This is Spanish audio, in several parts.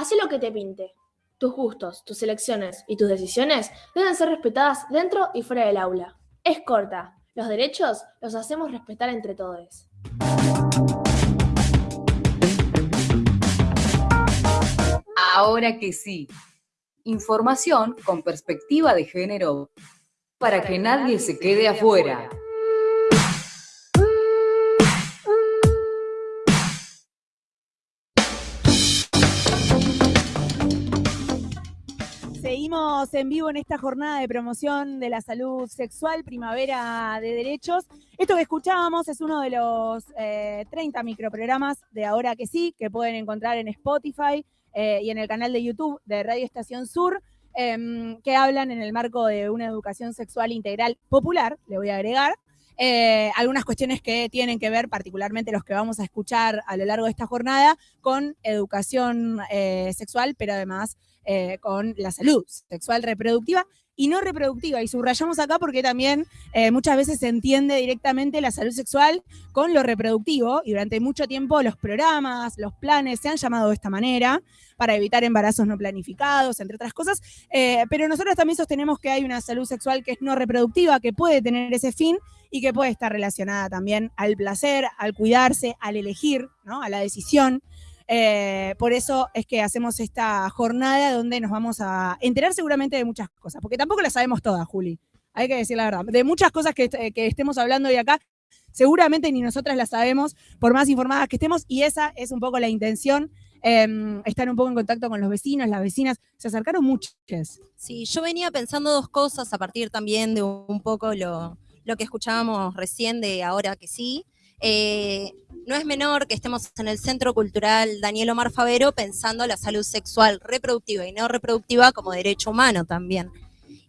Haz lo que te pinte. Tus gustos, tus elecciones y tus decisiones deben ser respetadas dentro y fuera del aula. Es corta. Los derechos los hacemos respetar entre todos. Ahora que sí. Información con perspectiva de género para que nadie se quede afuera. Seguimos en vivo en esta jornada de promoción de la salud sexual, Primavera de Derechos. Esto que escuchábamos es uno de los 30 eh, microprogramas de Ahora que sí, que pueden encontrar en Spotify eh, y en el canal de YouTube de Radio Estación Sur. Em, que hablan en el marco de una educación sexual integral popular, le voy a agregar, eh, algunas cuestiones que tienen que ver, particularmente los que vamos a escuchar a lo largo de esta jornada, con educación sexual, pero además eh, con la salud sexual reproductiva y no reproductiva. Y subrayamos acá porque también muchas veces se entiende directamente la salud sexual con lo reproductivo y durante mucho tiempo los programas, los planes se han llamado de esta manera para evitar embarazos no planificados, entre otras cosas. Eh, pero nosotros también sostenemos que hay una salud sexual que es no reproductiva, que puede tener ese fin y que puede estar relacionada también al placer, al cuidarse, al elegir, ¿no? a la decisión. Eh, por eso es que hacemos esta jornada donde nos vamos a enterar seguramente de muchas cosas, porque tampoco las sabemos todas, Juli. Hay que decir la verdad. De muchas cosas que, que estemos hablando hoy acá, seguramente ni nosotras las sabemos, por más informadas que estemos, y esa es un poco la intención eh, estar un poco en contacto con los vecinos, las vecinas, se acercaron muchas. Sí, yo venía pensando dos cosas a partir también de un poco lo que escuchábamos recién de ahora que sí. Eh, no es menor que estemos en el Centro Cultural Daniel Omar Favero pensando la salud sexual reproductiva y no reproductiva como derecho humano también.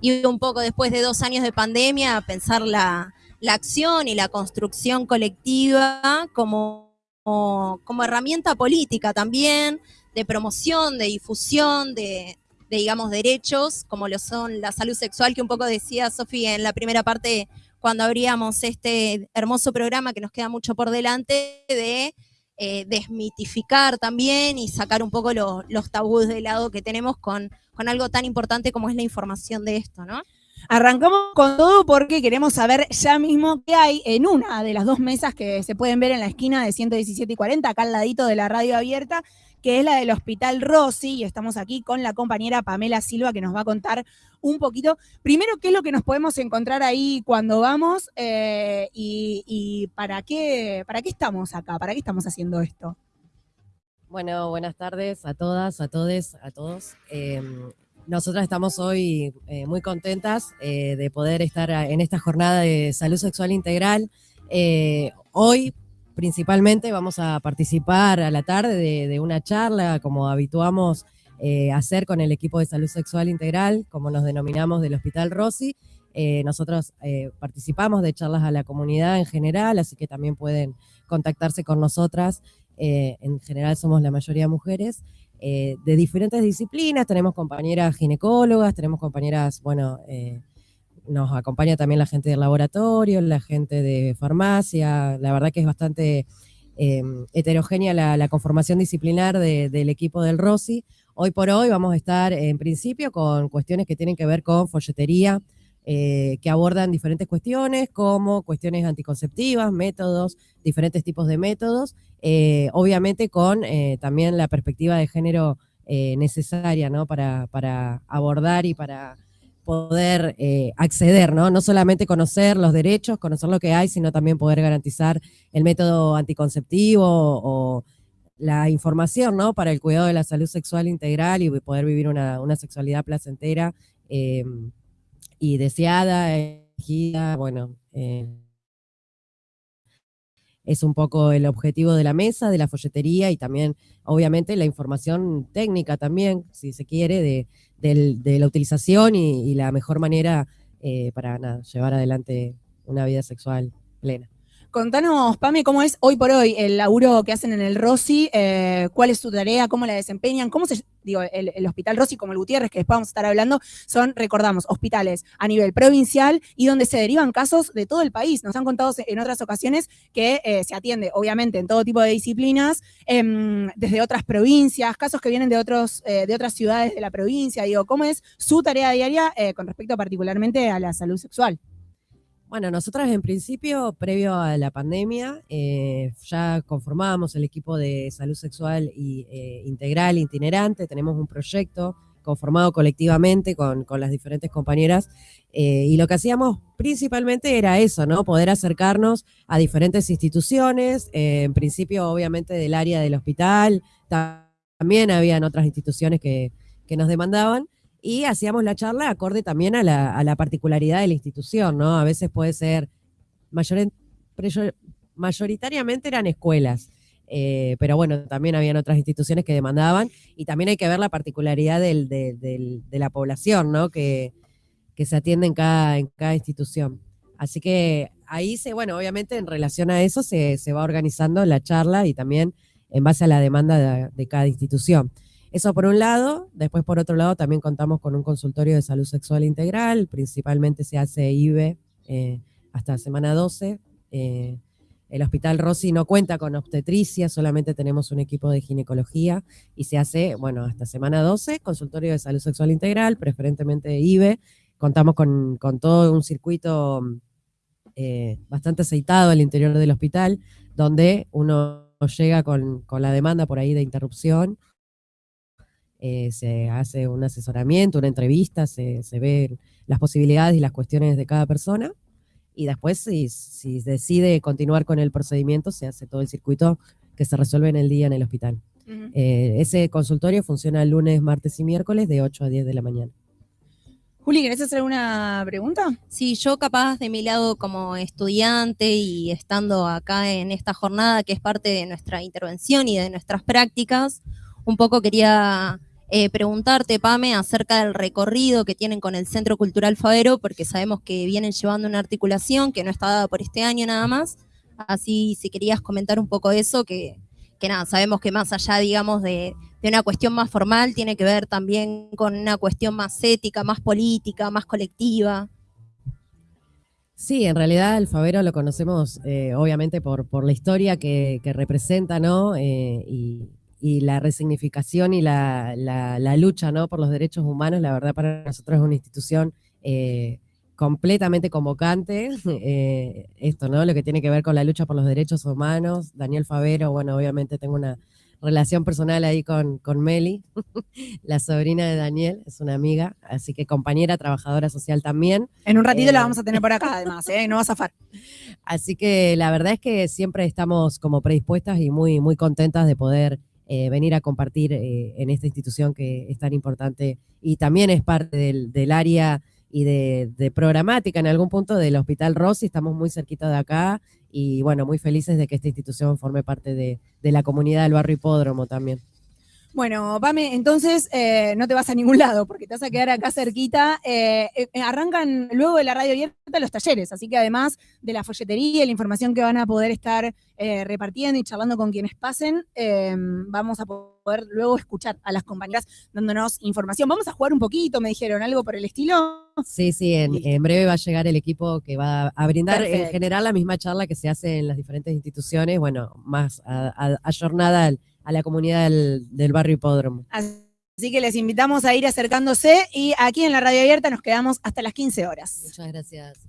Y un poco después de dos años de pandemia, pensar la, la acción y la construcción colectiva como como, herramienta política también, de promoción, de difusión, de, digamos, derechos, como lo son la salud sexual, que un poco decía Sofía en la primera parte cuando abríamos este hermoso programa que nos queda mucho por delante, de eh, desmitificar también y sacar un poco los tabús de lado que tenemos con, con algo tan importante como es la información de esto, ¿no? Arrancamos con todo porque queremos saber ya mismo qué hay en una de las dos mesas que se pueden ver en la esquina de 117 y 40, acá al ladito de la radio abierta, que es la del Hospital Rossi, y estamos aquí con la compañera Pamela Silva que nos va a contar un poquito, primero, qué es lo que nos podemos encontrar ahí cuando vamos eh, y, para, qué, para qué estamos acá, para qué estamos haciendo esto. Bueno, buenas tardes a todas, a todos, a todos. Em, nosotras estamos hoy eh, muy contentas eh, de poder estar en esta jornada de salud sexual integral. Eh, hoy principalmente vamos a participar a la tarde de, una charla, como habituamos hacer con el equipo de salud sexual integral, como nos denominamos del Hospital Rossi. nosotros participamos de charlas a la comunidad en general, así que también pueden contactarse con nosotras. en general somos la mayoría mujeres. Eh, de diferentes disciplinas, tenemos compañeras ginecólogas, tenemos compañeras, bueno, eh, nos acompaña también la gente del laboratorio, la gente de farmacia, la verdad que es bastante eh, heterogénea la, conformación disciplinar del equipo del ROSI. Hoy por hoy vamos a estar en principio con cuestiones que tienen que ver con folletería, que abordan diferentes cuestiones como cuestiones anticonceptivas, métodos, diferentes tipos de métodos, eh, obviamente con eh, también la perspectiva de género eh, necesaria ¿no? para, para, abordar y para poder acceder, ¿no? no solamente conocer los derechos, conocer lo que hay, sino también poder garantizar el método anticonceptivo o la información ¿no? para el cuidado de la salud sexual integral y poder vivir una, una sexualidad placentera y deseada, elegida, bueno, es un poco el objetivo de la mesa, de la folletería y también, obviamente, la información técnica también, si se quiere, de, la utilización y, la mejor manera eh, para llevar adelante una vida sexual plena. Contanos, Pame, cómo es hoy por hoy el laburo que hacen en el Rossi, eh, cuál es su tarea, cómo la desempeñan, cómo se, digo, el, Hospital Rossi como el Gutiérrez, que después vamos a estar hablando, son, recordamos, hospitales a nivel provincial y donde se derivan casos de todo el país. Nos han contado en otras ocasiones que eh, se atiende, obviamente, en todo tipo de disciplinas, em, desde otras provincias, casos que vienen de, otros, eh, de otras ciudades de la provincia. Digo, ¿cómo es su tarea diaria eh, con respecto particularmente a la salud sexual? Bueno, nosotros en principio, previo a la pandemia, eh, ya conformábamos el equipo de salud sexual y eh, integral, itinerante, tenemos un proyecto conformado colectivamente con, las diferentes compañeras eh, y lo que hacíamos principalmente era eso, ¿no? Poder acercarnos a diferentes instituciones, en principio obviamente del área del hospital, también habían otras instituciones que nos demandaban, y hacíamos la charla acorde también a la, particularidad de la institución, ¿no? A veces puede ser, mayoritariamente eran escuelas, eh, pero bueno, también habían otras instituciones que demandaban y también hay que ver la particularidad de la población, ¿no? Que, se atiende en cada, en cada institución. Así que ahí se, bueno, obviamente en relación a eso se, va organizando la charla y también en base a la demanda de cada institución. Eso por un lado, después por otro lado también contamos con un consultorio de salud sexual integral, principalmente se hace IBE eh, hasta semana 12. Eh, el Hospital Rossi no cuenta con obstetricia, solamente tenemos un equipo de ginecología y se hace, bueno, hasta semana 12, consultorio de salud sexual integral, preferentemente IBE. Contamos con, todo un circuito eh, bastante aceitado al interior del hospital, donde uno llega con, con la demanda por ahí de interrupción eh, se hace un asesoramiento, una entrevista, se, se ven las posibilidades y las cuestiones de cada persona y después si, si, decide continuar con el procedimiento se hace todo el circuito que se resuelve en el día en el hospital. Eh, ese consultorio funciona lunes, martes y miércoles de 8 a 10 de la mañana. Juli, ¿querés hacer alguna pregunta? Sí, yo capaz de mi lado como estudiante y estando acá en esta jornada que es parte de nuestra intervención y de nuestras prácticas, un poco quería eh, preguntarte, Pame, acerca del recorrido que tienen con el Centro Cultural Favero, porque sabemos que vienen llevando una articulación que no está dada por este año nada más. Así, si querías comentar un poco eso, que, que nada, sabemos que más allá, digamos, de, de, una cuestión más formal, tiene que ver también con una cuestión más ética, más política, más colectiva. Sí, en realidad el Favero lo conocemos eh, obviamente por, por la historia que, que representa, ¿no? Eh, y, y la resignificación y la, la, lucha ¿no? por los derechos humanos, la verdad para nosotros es una institución eh, completamente convocante, eh, esto, ¿no? Lo que tiene que ver con la lucha por los derechos humanos. Daniel Favero, bueno, obviamente tengo una relación personal ahí con, con Meli, la sobrina de Daniel, es una amiga, así que compañera, trabajadora social también. En un ratito la eh, vamos a tener por acá además, ¿eh? no vas a zafar. Así que la verdad es que siempre estamos como predispuestas y muy, muy contentas de poder eh, venir a compartir eh, en esta institución que es tan importante y también es parte del, área y de, programática en algún punto del Hospital Rossi, estamos muy cerquita de acá y bueno, muy felices de que esta institución forme parte de la comunidad del barrio Hipódromo también. Bueno, Pame, entonces eh, no te vas a ningún lado porque te vas a quedar acá cerquita. Eh, eh, arrancan luego de la radio abierta los talleres, así que además de la folletería y la información que van a poder estar repartiendo y charlando con quienes pasen, vamos a poder luego escuchar a las compañeras dándonos información. Vamos a jugar un poquito, me dijeron, algo por el estilo. Sí, sí, en, breve va a llegar el equipo que va a brindar en general la misma charla que se hace en las diferentes instituciones, bueno, más ayornada al a la comunidad del, barrio Hipódromo. Así que les invitamos a ir acercándose y aquí en la radio abierta nos quedamos hasta las 15 horas. Muchas gracias.